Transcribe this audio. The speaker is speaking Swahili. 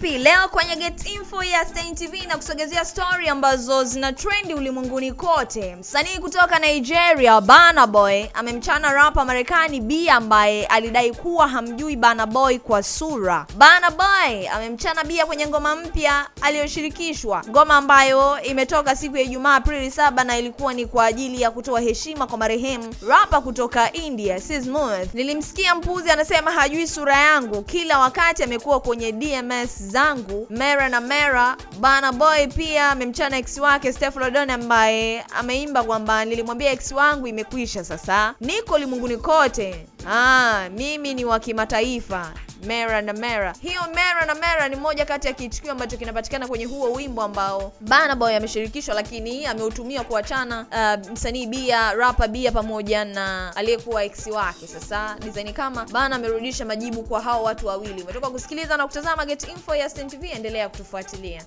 leo kwenye Get Info ya Stein TV na kusogezea story ambazo zina trendi ulimwenguni kote. Msanii kutoka Nigeria Burna Boy amemchana rapa Marekani B ambaye alidai kuwa hamjui Burna Boy kwa sura. Burna Boy amemchana Bia kwenye ngoma mpya aliyoshirikishwa, ngoma ambayo imetoka siku ya Ijumaa Aprili 7 na ilikuwa ni kwa ajili ya kutoa heshima kwa marehemu rapa kutoka India Sismuth. Nilimsikia mpuzi anasema hajui sura yangu, kila wakati amekuwa kwenye DMS zangu mera na mera. Bana Boy pia amemchana ex wake Steph Lodon ambaye ameimba kwamba nilimwambia ex wangu imekwisha, sasa niko ulimwenguni kote. Ah, mimi ni wa kimataifa Mera na Mera. Hiyo Mera na Mera ni moja kati ya kitukio ambacho kinapatikana kwenye huo wimbo ambao Burna Boy ameshirikishwa, lakini ameutumia kuachana uh, msanii Bia, rapper Bia pamoja na aliyekuwa ex wake. Sasa design kama bana amerudisha majibu kwa hao watu wawili. Umetoka kusikiliza na kutazama Get Info ya Stein TV, endelea kutufuatilia.